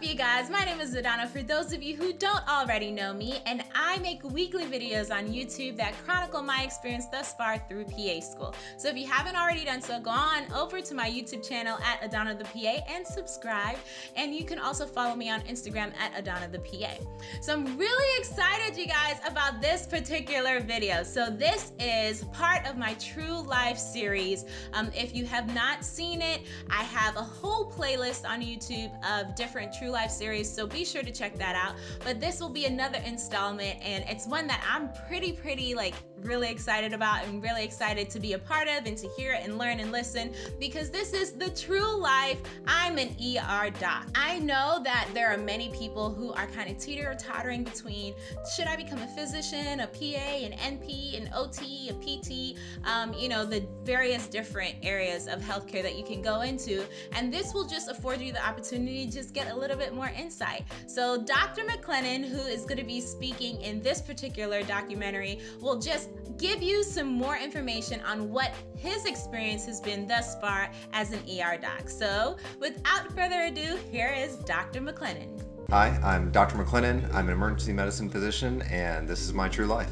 Up you guys? My name is Adana for those of you who don't already know me and I make weekly videos on YouTube that chronicle my experience thus far through PA school. So if you haven't already done so, go on over to my YouTube channel at Adana the PA and subscribe and you can also follow me on Instagram at Adana the PA. So I'm really excited you guys about this particular video. So this is part of my True Life series. Um, if you have not seen it, I have a whole playlist on YouTube of different True Life series, so be sure to check that out. But this will be another installment, and it's one that I'm pretty, pretty like really excited about and really excited to be a part of and to hear and learn and listen because this is the true life. I'm an ER doc. I know that there are many people who are kind of teeter tottering between should I become a physician, a PA, an NP, an OT, a PT, um, you know, the various different areas of healthcare that you can go into. And this will just afford you the opportunity to just get a little bit more insight. So Dr. McLennan, who is going to be speaking in this particular documentary, will just give you some more information on what his experience has been thus far as an ER doc. So without further ado, here is Dr. McLennan. Hi, I'm Dr. McLennan. I'm an emergency medicine physician and this is my true life.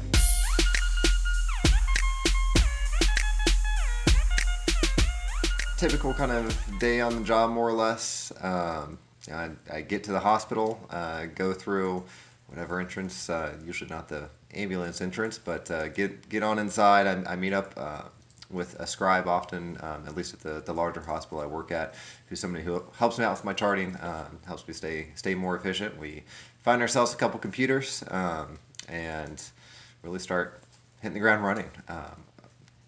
Typical kind of day on the job more or less. Um, I, I, get to the hospital, uh, go through whatever entrance, uh, usually not the ambulance entrance, but uh, get get on inside. I, I meet up uh, with a scribe often, um, at least at the, the larger hospital I work at, who's somebody who helps me out with my charting, um, helps me stay stay more efficient. We find ourselves a couple computers um, and really start hitting the ground running. Um,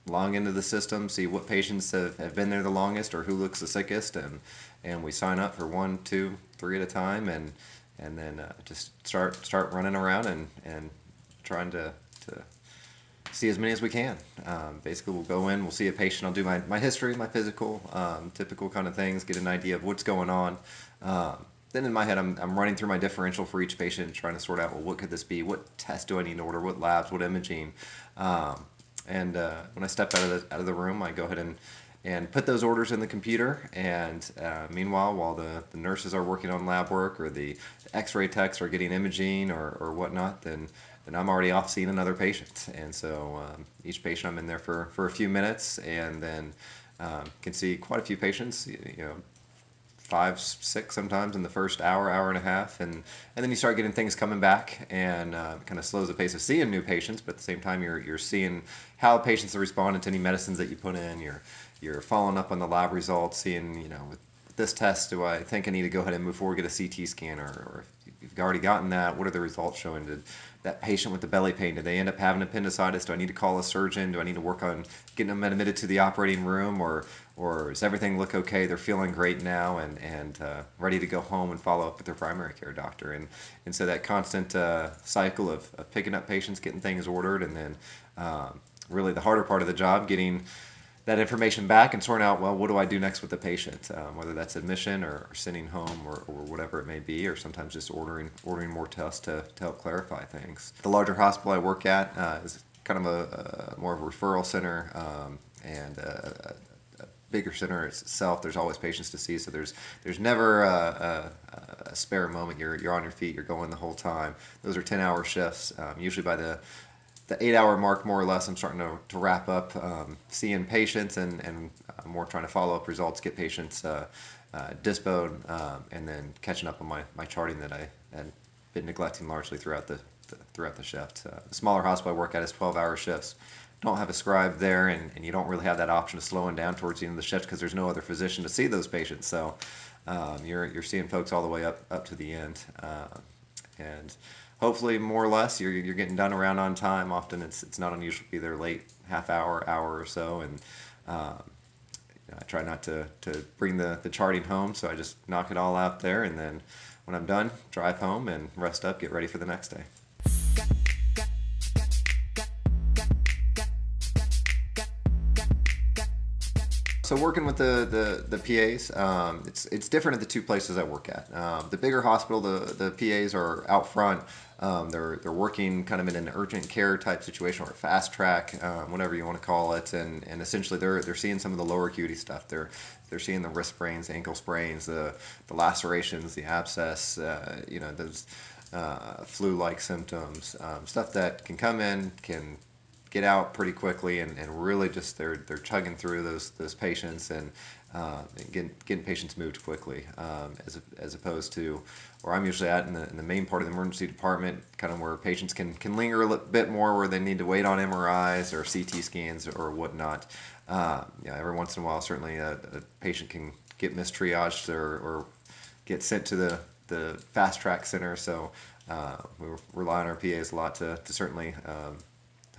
long into the system, see what patients have, have been there the longest or who looks the sickest, and and we sign up for one, two, three at a time, and and then uh, just start start running around and and trying to to see as many as we can. Um, basically, we'll go in, we'll see a patient, I'll do my, my history, my physical, um, typical kind of things, get an idea of what's going on. Um, then in my head, I'm, I'm running through my differential for each patient, trying to sort out, well, what could this be? What test do I need to order? What labs? What imaging? Um, and uh, when I step out of the out of the room, I go ahead and and put those orders in the computer. And uh, meanwhile, while the, the nurses are working on lab work or the x-ray techs are getting imaging or, or whatnot, then, then I'm already off seeing another patient. And so um, each patient I'm in there for, for a few minutes and then um, can see quite a few patients, you know, five, six sometimes in the first hour, hour and a half, and and then you start getting things coming back, and uh, kind of slows the pace of seeing new patients. But at the same time, you're you're seeing how patients are responding to any medicines that you put in. You're you're following up on the lab results, seeing you know with this test, do I think I need to go ahead and move forward, get a CT scan, or, or if you've already gotten that, what are the results showing? Did that patient with the belly pain, did they end up having appendicitis? Do I need to call a surgeon? Do I need to work on getting them admitted to the operating room, or or does everything look okay? They're feeling great now and and uh, ready to go home and follow up with their primary care doctor. And and so that constant uh, cycle of, of, picking up patients, getting things ordered, and then um, really the harder part of the job, getting that information back and sorting out, well, what do I do next with the patient? Um, whether that's admission or, sending home or, or, whatever it may be, or sometimes just ordering ordering more tests to, to help clarify things. The larger hospital I work at uh, is kind of a, a, more of a referral center um, and a, a, bigger center itself. There's always patients to see, so there's there's never a, a, spare moment. You're you're on your feet. You're going the whole time. Those are 10-hour shifts. Um, usually by the the eight hour mark, more or less, I'm starting to, to wrap up um, seeing patients and, and uh, more trying to follow up results, get patients uh, uh, um, and then catching up on my, my charting that I had been neglecting largely throughout the, the throughout the shift. Uh, the smaller hospital I work at is 12 hour shifts. Don't have a scribe there, and, and you don't really have that option of slowing down towards the end of the shift because there's no other physician to see those patients. So um, you're, you're seeing folks all the way up, up to the end. Uh, and hopefully more or less you're, you're getting done around on time. Often it's, it's not unusual to be there late, half hour, hour or so. And um, you know, I try not to, to bring the, the charting home, so I just knock it all out there. And then when I'm done, drive home and rest up, get ready for the next day. so working with the the, the PAs, um, it's it's different at the two places I work at. Um, the bigger hospital, the the PAs are out front. Um, they're they're working kind of in an urgent care type situation or fast track, um, whatever you want to call it, and and essentially they're they're seeing some of the lower acuity stuff. They're they're seeing the wrist sprains, ankle sprains, the the lacerations, the abscess, uh, you know those uh, flu-like symptoms, um, stuff that can come in can get out pretty quickly and, and really just they're they're chugging through those those patients and, uh, and getting getting patients moved quickly um, as as opposed to where I'm usually at in the, in the main part of the emergency department, kind of where patients can can linger a bit more, where they need to wait on MRIs or CT scans or whatnot. Uh, yeah, every once in a while, certainly a, a patient can get mistriaged or, or get sent to the the fast track center. So uh, we rely on our PAs a lot to, to certainly um,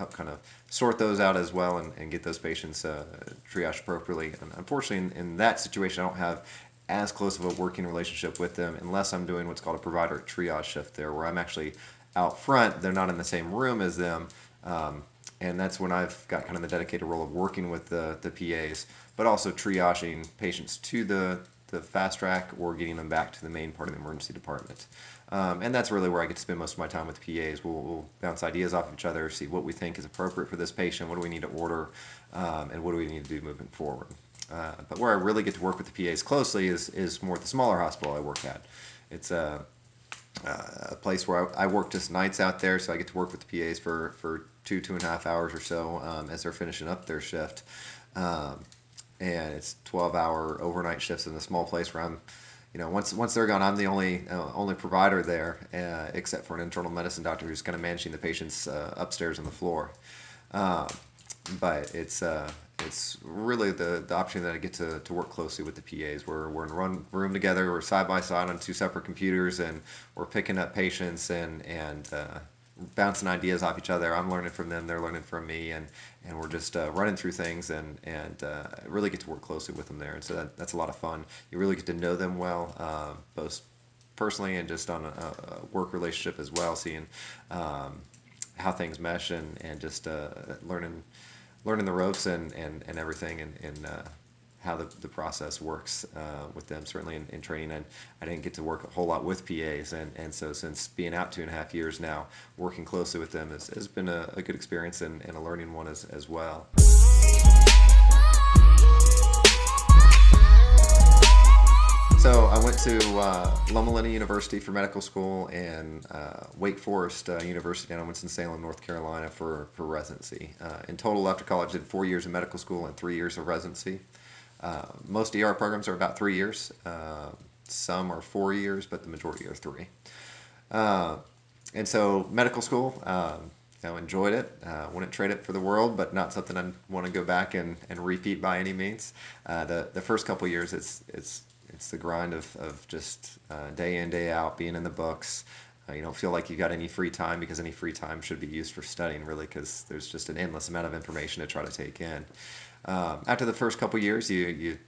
help kind of sort those out as well and, and get those patients uh, triaged appropriately. And unfortunately, in, in, that situation, I don't have as close of a working relationship with them unless I'm doing what's called a provider triage shift there, where I'm actually out front. They're not in the same room as them. Um, and that's when I've got kind of the dedicated role of working with the, the PAs, but also triaging patients to the, the fast track or getting them back to the main part of the emergency department. Um, and that's really where I get to spend most of my time with the PAs. We'll, we'll, bounce ideas off of each other, see what we think is appropriate for this patient, what do we need to order, um, and what do we need to do moving forward. Uh, but where I really get to work with the PAs closely is, is more at the smaller hospital I work at. It's a, a place where I, I, work just nights out there, so I get to work with the PAs for, for two, two and a half hours or so um, as they're finishing up their shift. Um, and it's 12 hour overnight shifts in a small place where I'm you know, once once they're gone, I'm the only uh, only provider there, uh, except for an internal medicine doctor who's kind of managing the patients uh, upstairs on the floor. Uh, but it's uh, it's really the, the option that I get to, to work closely with the PAs. We're, we're in one room together, we're side by side on two separate computers, and we're picking up patients and and uh, bouncing ideas off each other. I'm learning from them, they're learning from me, and and we're just uh, running through things and and uh, really get to work closely with them there. And so that, that's a lot of fun. You really get to know them well, uh, both personally and just on a, a, work relationship as well, seeing um, how things mesh and and just uh, learning learning the ropes and and, and everything and, and uh, how the, the process works uh, with them. Certainly in, in training, and I didn't get to work a whole lot with PAs, and, and so since being out two and a half years now, working closely with them has, has been a, a good experience and, and a learning one as, as well. So I went to uh, Loma Linda University for medical school and uh, Wake Forest uh, University down in Winston-Salem, North Carolina for, for residency. Uh, in total, after college, did four years of medical school and three years of residency. Uh, most ER programs are about three years. Uh, some are four years, but the majority are three. Uh, and so medical school, um, you know, enjoyed it. Uh, wouldn't trade it for the world, but not something I want to go back and, and repeat by any means. Uh, the the first couple years, it's it's it's the grind of, of just uh, day in day out being in the books. you don't feel like you've got any free time because any free time should be used for studying, really, because there's just an endless amount of information to try to take in. Um, after the first couple years, you, you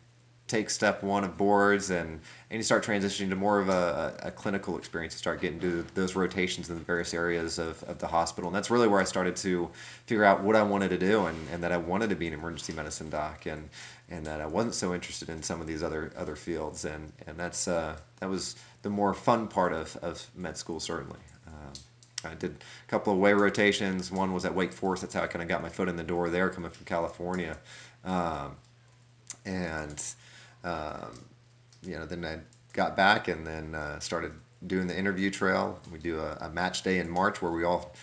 take step one of boards and, and you start transitioning to more of a, a, clinical experience. You start getting to those rotations in the various areas of, of the hospital. And that's really where I started to figure out what I wanted to do and, and that I wanted to be an emergency medicine doc and, and that I wasn't so interested in some of these other other fields. And, and that's, uh, that was the more fun part of, of med school, certainly. I did a couple of way rotations. One was at Wake Forest. That's how I kind of got my foot in the door there coming from California. Um, and um, you know, then I got back and then uh, started doing the interview trail. We do a, a, match day in March where we all,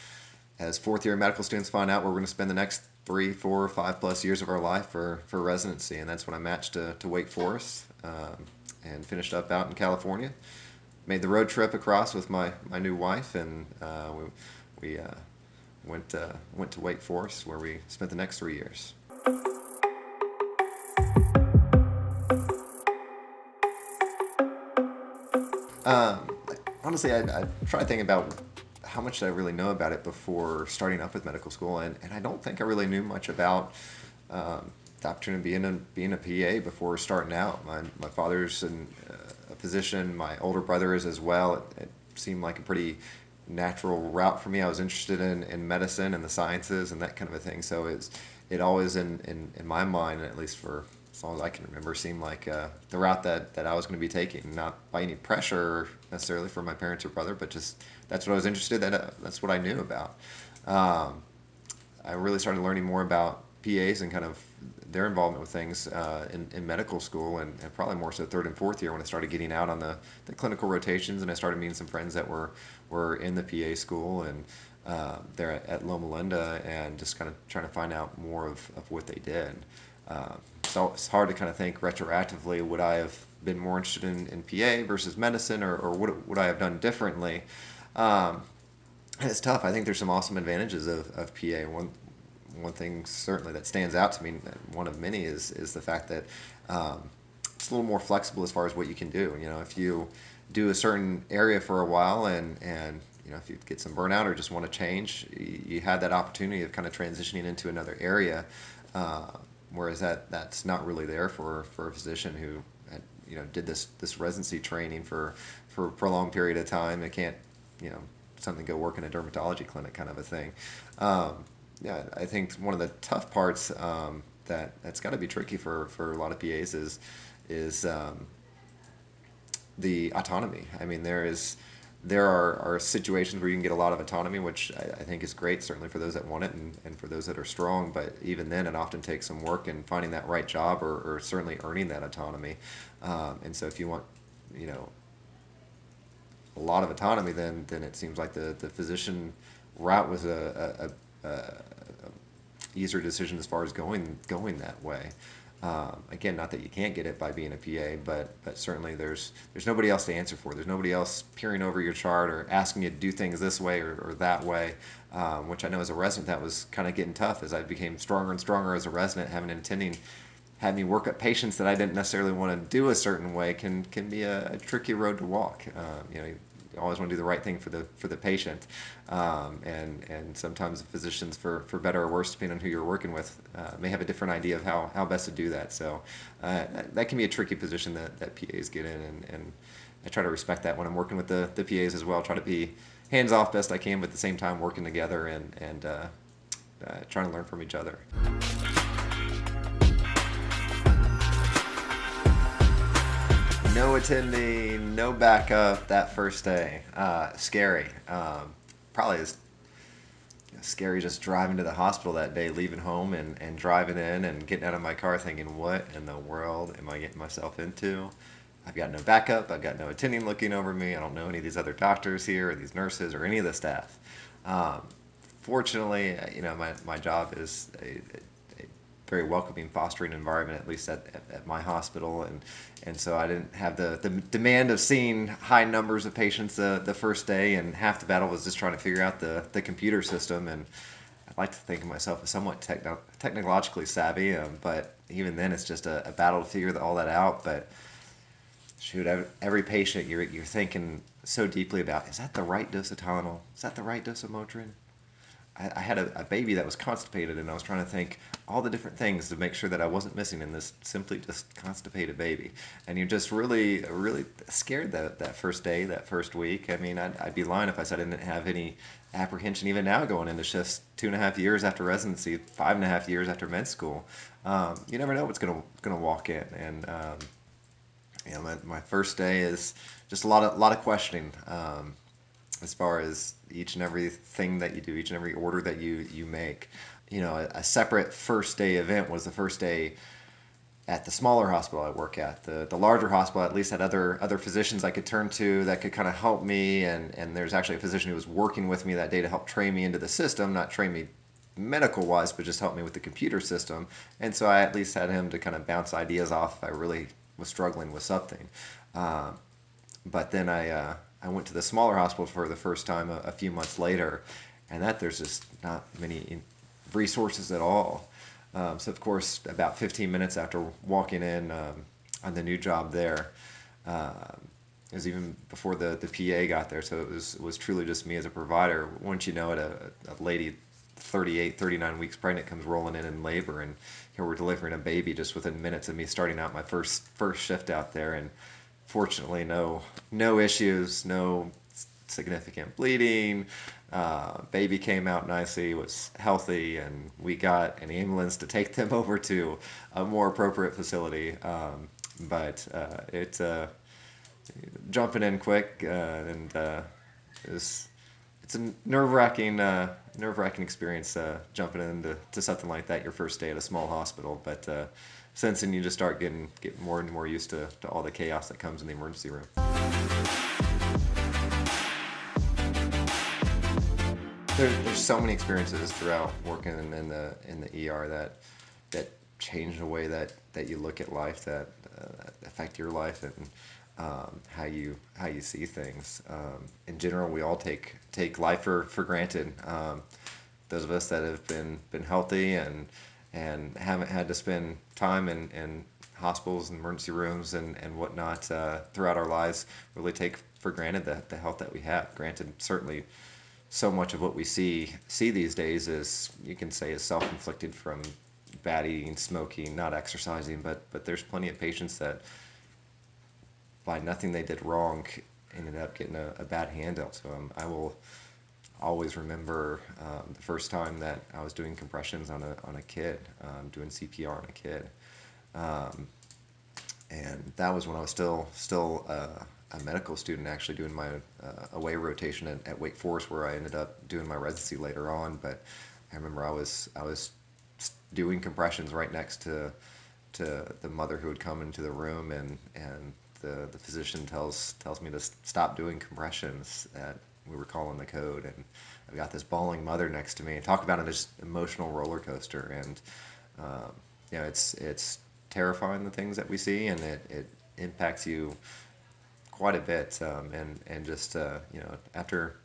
as fourth year medical students, find out where we're going to spend the next three, four, five plus years of our life for, for residency. And that's when I matched to, to Wake Forest um, and finished up out in California. Made the road trip across with my, my new wife, and uh, we, we uh, went, uh, went to Wake Forest where we spent the next three years. Um, honestly, I, I tried thinking about how much did I really know about it before starting up with medical school, and, and I don't think I really knew much about um, the opportunity of being a, being a PA before starting out. My, my father's in uh, position, my older brother is as well. It, it, seemed like a pretty natural route for me. I was interested in, in medicine and the sciences and that kind of a thing, so it's it always in, in, in my mind, at least for as long as I can remember, seemed like uh, the route that, that I was going to be taking. Not by any pressure necessarily from my parents or brother, but just that's what I was interested in. Uh, that's what I knew about. Um, I really started learning more about PAs and kind of their involvement with things uh, in, in, medical school and, and, probably more so third and fourth year when I started getting out on the, the clinical rotations and I started meeting some friends that were, were in the PA school and uh, there at, Loma Linda and just kind of trying to find out more of, of what they did. Uh, so it's hard to kind of think retroactively would I have been more interested in, in PA versus medicine or, or would, would I have done differently? Um, it's tough. I think there's some awesome advantages of, of PA. One one thing certainly that stands out to me, one of many, is is the fact that um, it's a little more flexible as far as what you can do. You know, if you do a certain area for a while and and you know if you get some burnout or just want to change, you, have that opportunity of kind of transitioning into another area. Uh, whereas that that's not really there for for a physician who had, you know did this this residency training for for a prolonged period of time and can't you know something go work in a dermatology clinic kind of a thing. Um, yeah, I think one of the tough parts um, that that's got to be tricky for, for a lot of PAs is is um, the autonomy. I mean, there is there are, are situations where you can get a lot of autonomy, which I, I, think is great, certainly for those that want it and, and for those that are strong. But even then, it often takes some work in finding that right job or, or certainly earning that autonomy. Um, and so, if you want, you know, a lot of autonomy, then then it seems like the, the physician route was a, a, a, a easier decision as far as going going that way. Um, again, not that you can't get it by being a PA, but but certainly there's there's nobody else to answer for. There's nobody else peering over your chart or asking you to do things this way or, or that way, um, which I know as a resident that was kind of getting tough as I became stronger and stronger as a resident, having an attending had me work up patients that I didn't necessarily want to do a certain way can can be a, a tricky road to walk. Um, you know, always want to do the right thing for the for the patient, um, and and sometimes physicians, for for better or worse, depending on who you're working with, uh, may have a different idea of how, how best to do that. So uh, that, that, can be a tricky position that, that PAs get in, and, and I try to respect that when I'm working with the, the PAs as well. Try to be hands off best I can, but at the same time working together and and uh, uh trying to learn from each other. No attending, no backup that first day. Uh, scary. Um, probably as scary just driving to the hospital that day, leaving home and, and driving in and getting out of my car thinking, what in the world am I getting myself into? I've got no backup. I've got no attending looking over me. I don't know any of these other doctors here or these nurses or any of the staff. Um, fortunately, you know, my, my job is a, very welcoming, fostering environment, at least at, at, at, my hospital. And, and so I didn't have the, the demand of seeing high numbers of patients uh, the first day. And half the battle was just trying to figure out the, the computer system. And I like to think of myself as somewhat techno- technologically savvy, um, but even then, it's just a, a battle to figure all that out. But shoot, every patient you're, you're thinking so deeply about is that the right dose of Tylenol? Is that the right dose of Motrin? I, had a, a, baby that was constipated, and I was trying to think all the different things to make sure that I wasn't missing in this simply just constipated baby. And you're just really, really scared that that first day, that first week. I mean, I'd, I'd be lying if I said I didn't have any apprehension even now going into shifts two and a half years after residency, five and a half years after med school. Um, you never know what's gonna gonna walk in, and um, you know, my, my first day is just a lot of lot of questioning. Um, as far as each and every thing that you do, each and every order that you you make. You know, a, a separate first day event was the first day at the smaller hospital I work at. The the larger hospital at least had other other physicians I could turn to that could kind of help me and and there's actually a physician who was working with me that day to help train me into the system, not train me medical wise, but just help me with the computer system. And so I at least had him to kind of bounce ideas off if I really was struggling with something. Uh, but then I uh, I went to the smaller hospital for the first time a, a few months later, and that there's just not many resources at all. Um, so of course, about 15 minutes after walking in um, on the new job there, uh, it was even before the, the PA got there. So it was it was truly just me as a provider. Once you know it, a, a lady 38, 39 weeks pregnant comes rolling in in labor, and we're delivering a baby just within minutes of me starting out my first first shift out there, and fortunately, no no issues, no significant bleeding. Uh, baby came out nicely, was healthy, and we got an ambulance to take them over to a more appropriate facility. Um, but uh, it's uh, jumping in quick, uh, and uh, it's it's a nerve wracking uh, nerve wracking experience jumping into to something like that your first day at a small hospital. But since then, you just start getting getting more and more used to, to all the chaos that comes in the emergency room. There, there's so many experiences throughout working in, in, the in the ER that that change the way that, that you look at life, that uh, affect your life, and um, how you how you see things. Um, in general, we all take take life for for granted. Um, those of us that have been been healthy and and haven't had to spend time in, in hospitals and emergency rooms and, and whatnot uh, throughout our lives really take for granted the, the health that we have. Granted, certainly so much of what we see see these days is you can say is self-inflicted from bad eating, smoking, not exercising, but but there's plenty of patients that by nothing they did wrong ended up getting a, a bad hand dealt to them. I will always remember um, the first time that I was doing compressions on a, on a kid, um, doing CPR on a kid. Um, and that was when I was still still uh, a medical student, actually doing my uh, away rotation at, at, Wake Forest, where I ended up doing my residency later on. But I remember I was I was doing compressions right next to to the mother who would come into the room, and and the, the physician tells tells me to stop doing compressions at we were calling the code, and I've got this bawling mother next to me. And talk about a just emotional roller coaster, and um, you know, it's it's terrifying the things that we see, and it, it impacts you quite a bit. Um, and and just uh, you know, after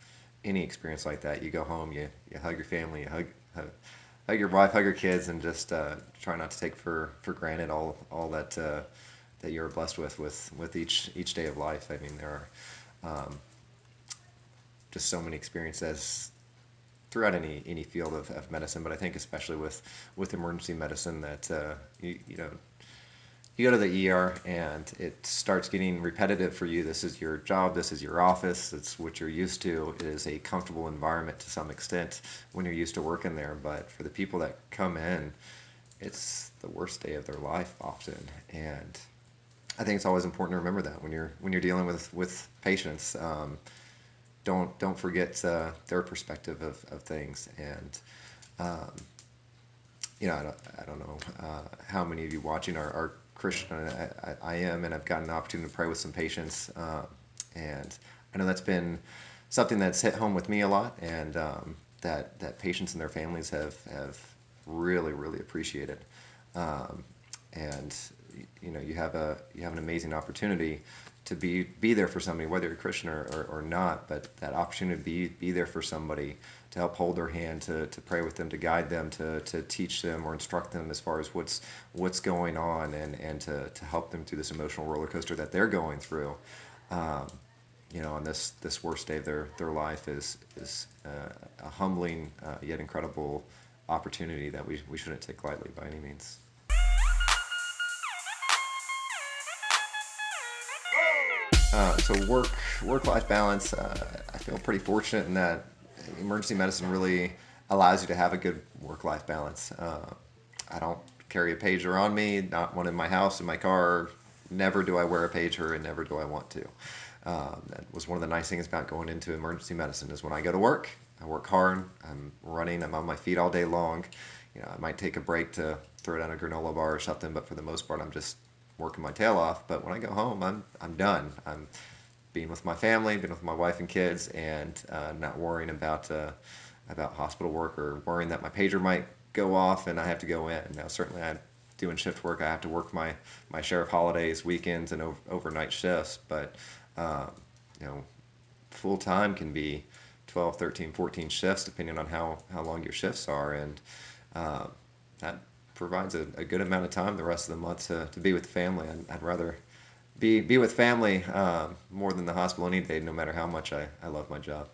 any experience like that, you go home, you you hug your family, you hug. hug hug your wife, hug your kids, and just uh, try not to take for, for granted all all that uh, that you're blessed with with with each each day of life. I mean, there are um, just so many experiences throughout any any field of, of medicine, but I think especially with with emergency medicine that uh, you, you know you go to the ER and it starts getting repetitive for you. This is your job. This is your office. It's what you're used to. It is a comfortable environment to some extent when you're used to working there. But for the people that come in, it's the worst day of their life often. And I think it's always important to remember that when you're when you're dealing with with patients. Um, don't don't forget uh, their perspective of, of things. And um, you know I don't, I don't know uh, how many of you watching are, are Christian. I, I, am and I've gotten an opportunity to pray with some patients uh, and I know that's been something that's hit home with me a lot and um, that that patients and their families have have really really appreciated. Um, and you know you have a you have an amazing opportunity to be be there for somebody, whether you're Christian or, or, or, not, but that opportunity to be be there for somebody, to help hold their hand, to, to pray with them, to guide them, to, to teach them or instruct them as far as what's what's going on, and, and to, to help them through this emotional roller coaster that they're going through. Um, you know, on this this worst day of their their life is is uh, a humbling uh, yet incredible opportunity that we we shouldn't take lightly by any means. Uh, so work work life balance. Uh, I feel pretty fortunate in that emergency medicine really allows you to have a good work life balance. Uh, I don't carry a pager on me, not one in my house, in my car. Never do I wear a pager, and never do I want to. Um, that was one of the nice things about going into emergency medicine is when I go to work, I work hard. I'm running. I'm on my feet all day long. You know, I might take a break to throw down a granola bar or something, but for the most part, I'm just working my tail off. But when I go home, I'm I'm done. I'm being with my family, being with my wife and kids, and uh, not worrying about uh, about hospital work or worrying that my pager might go off and I have to go in. Now, certainly, I'm doing shift work. I have to work my my share of holidays, weekends, and over, overnight shifts. But um, you know, full time can be 12, 13, 14 shifts, depending on how how long your shifts are, and uh, that provides a, a, good amount of time the rest of the month to, to be with family. I'd, I'd rather be, be with family uh, more than the hospital any day, no matter how much I, I love my job.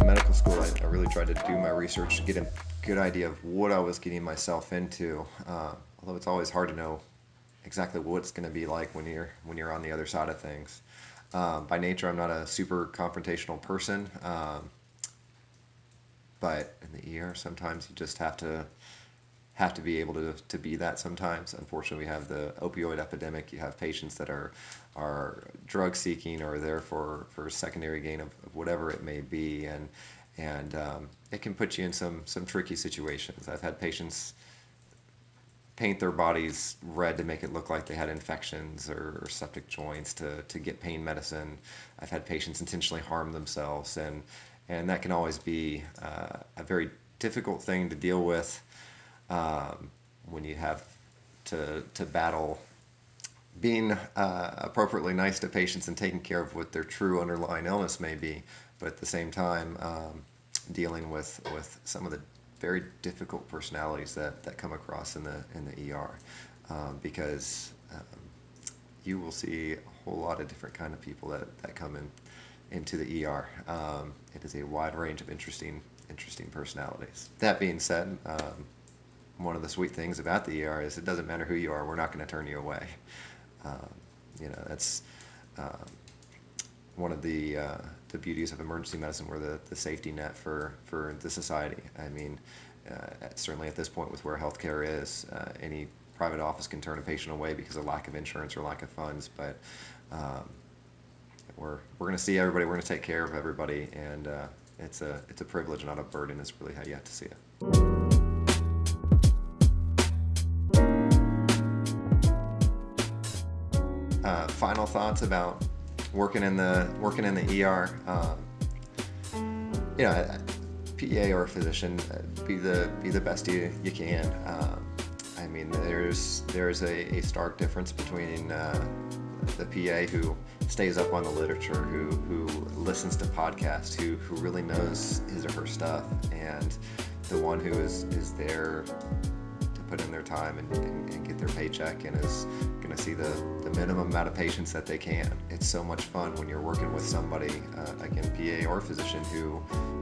In medical school, I, I really tried to do my research to get a good idea of what I was getting myself into. Uh, although it's always hard to know exactly what it's going to be like when you're when you're on the other side of things. Um, by nature, I'm not a super confrontational person, um, but in the ER, sometimes you just have to have to be able to, to be that sometimes. Unfortunately, we have the opioid epidemic. You have patients that are are drug seeking or there for, for secondary gain of, of whatever it may be, and and um, it can put you in some some tricky situations. I've had patients paint their bodies red to make it look like they had infections or, or, septic joints to, to get pain medicine. I've had patients intentionally harm themselves, and and that can always be uh, a very difficult thing to deal with um, when you have to to battle being uh, appropriately nice to patients and taking care of what their true underlying illness may be, but at the same time um, dealing with with some of the very difficult personalities that, that come across in the in the ER, um, because um, you will see a whole lot of different kind of people that, that come in into the ER. Um, it is a wide range of interesting interesting personalities. That being said, um, one of the sweet things about the ER is it doesn't matter who you are, we're not going to turn you away. Um, you know, that's um, one of the uh, the beauties of emergency medicine. We're the, the safety net for, for the society. I mean, uh, certainly at this point with where healthcare is, uh, any private office can turn a patient away because of lack of insurance or lack of funds. But um, we're we're going to see everybody. We're going to take care of everybody, and uh, it's a it's a privilege, not a burden. Is really how you have to see it. uh, final thoughts about working in the working in the ER. Um, you know, a PA or a physician, uh, be the be the best you, you can. Um, I mean, there's there's a, a stark difference between uh, the PA who stays up on the literature, who who listens to podcasts, who who really knows his or her stuff, and the one who is is there to put in their time and, and, and get their paycheck and is going to see the, the minimum amount of patients that they can. It's so much fun when you're working with somebody, uh, again, PA or physician, who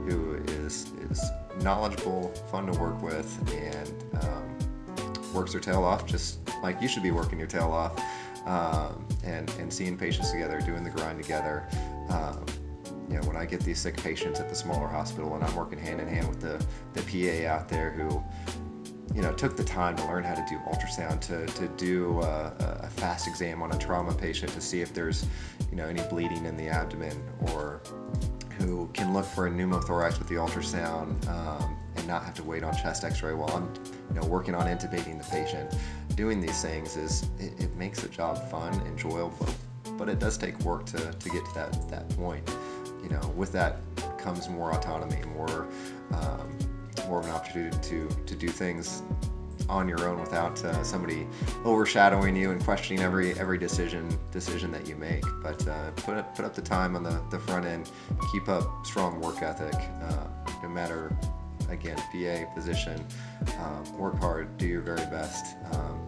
who is is knowledgeable, fun to work with, and um, works their tail off just like you should be working your tail off, um, and and seeing patients together, doing the grind together. Um, you know, when I get these sick patients at the smaller hospital and I'm working hand in hand with the, the PA out there who you know, took the time to learn how to do ultrasound, to, to do a, a, fast exam on a trauma patient to see if there's, you know, any bleeding in the abdomen, or who can look for a pneumothorax with the ultrasound um, and not have to wait on chest X-ray while I'm, you know, working on intubating the patient. Doing these things is it, it makes the job fun, enjoyable, but it does take work to, to get to that that point. You know, with that comes more autonomy, more um, more of an opportunity to to do things on your own without uh, somebody overshadowing you and questioning every every decision decision that you make. But uh, put up, put up the time on the, the front end, keep up strong work ethic, uh, no matter again PA position. Um, work hard, do your very best. Um,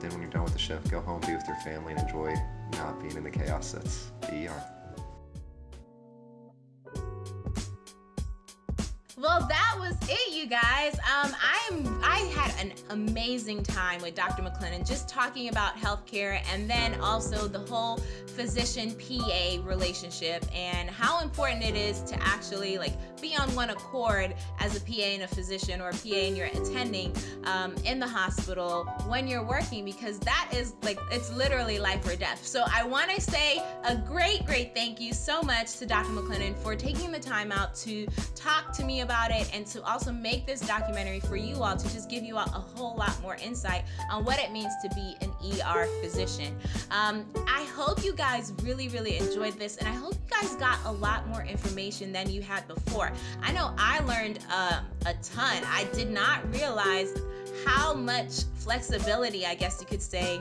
then when you're done with the shift, go home, be with your family, and enjoy not being in the chaos that's the ER. Well, that was it, you guys. Um, I am. I had an amazing time with Dr. McLennan, just talking about healthcare, and then also the whole physician-PA relationship and how important it is to actually like be on one accord as a PA and a physician or a PA and you're attending um, in the hospital when you're working because that is like it's literally life or death. So I want to say a great, great thank you so much to Dr. McLennan for taking the time out to talk to me about it and to also make this documentary for you all to just give you all a whole lot more insight on what it means to be an ER physician. Um, I hope you guys really, really enjoyed this and I hope you guys got a lot more information than you had before. I know I learned um, a ton. I did not realize how much flexibility, I guess you could say,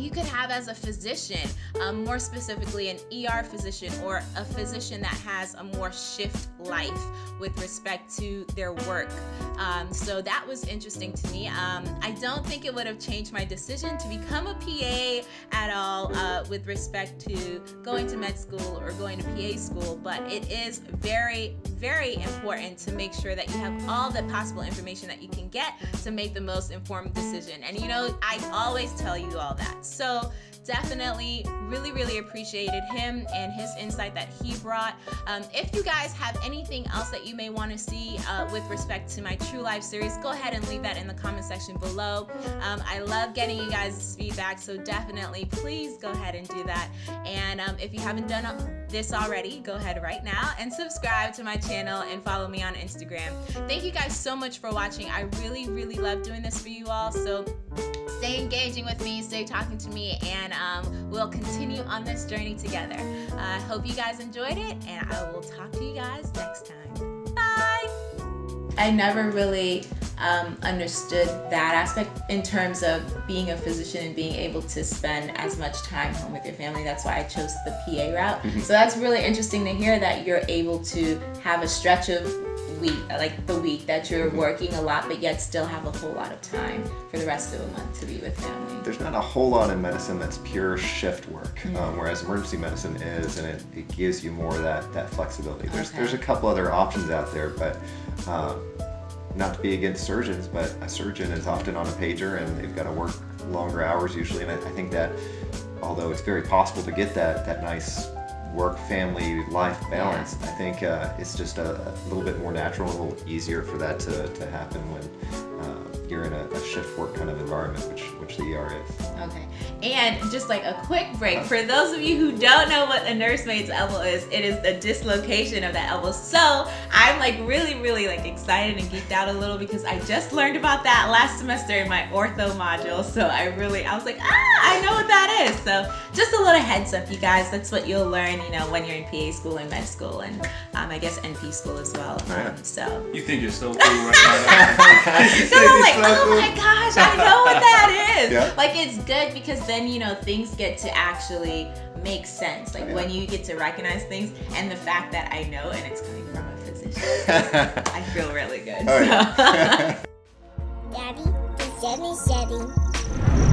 you could have as a physician, um, more specifically an ER physician or a physician that has a more shift life with respect to their work. Um, so that was interesting to me. Um, I don't think it would have changed my decision to become a PA at all uh, with respect to going to med school or going to PA school, but it is very, very important to make sure that you have all the possible information that you can get to make the most informed decision. And you know, I always tell you all that. So definitely really, really appreciated him and his insight that he brought. Um, if you guys have anything else that you may want to see uh, with respect to my True Life series, go ahead and leave that in the comment section below. Um, I love getting you guys' feedback, so definitely please go ahead and do that. And um, if you haven't done this already, go ahead right now and subscribe to my channel and follow me on Instagram. Thank you guys so much for watching. I really, really love doing this for you all. So stay engaging with me, stay talking to me, and um, we'll continue on this journey together. I uh, hope you guys enjoyed it, and I will talk to you guys next time. Bye! I never really um, understood that aspect in terms of being a physician and being able to spend as much time home with your family. That's why I chose the PA route. Mm -hmm. So that's really interesting to hear that you're able to have a stretch of week, like the week that you're mm-hmm. working a lot, but yet still have a whole lot of time for the rest of the month to be with family. There's not a whole lot in medicine that's pure shift work, mm -hmm. um, whereas emergency medicine is, and it, it gives you more of that, that flexibility. There's, okay. there's a couple other options out there, but um, not to be against surgeons, but a surgeon is often on a pager and they've got to work longer hours usually, and I, I think that although it's very possible to get that, that nice work family life balance yeah. i think uh, it's just a, a, little bit more natural a little easier for that to, to happen when uh, you're in a, a, shift work kind of environment, which which the ER is. Okay, and just like a quick break for those of you who don't know what a nursemaid's elbow is, it is the dislocation of that elbow. So I'm like really, really like excited and geeked out a little because I just learned about that last semester in my ortho module. So I really, I was like, ah, I know what that is. So just a little heads up, you guys. That's what you'll learn, you know, when you're in PA school and med school, and um, I guess NP school as well. Um, so you think you're so cool right now? So like, oh my gosh, I know what that is. Yeah. Like it's good because then you know things get to actually make sense. Like yeah. when you get to recognize things and the fact that I know and it's coming from a physician, I feel really good. Oh, so. yeah. Daddy, Daddy, Daddy.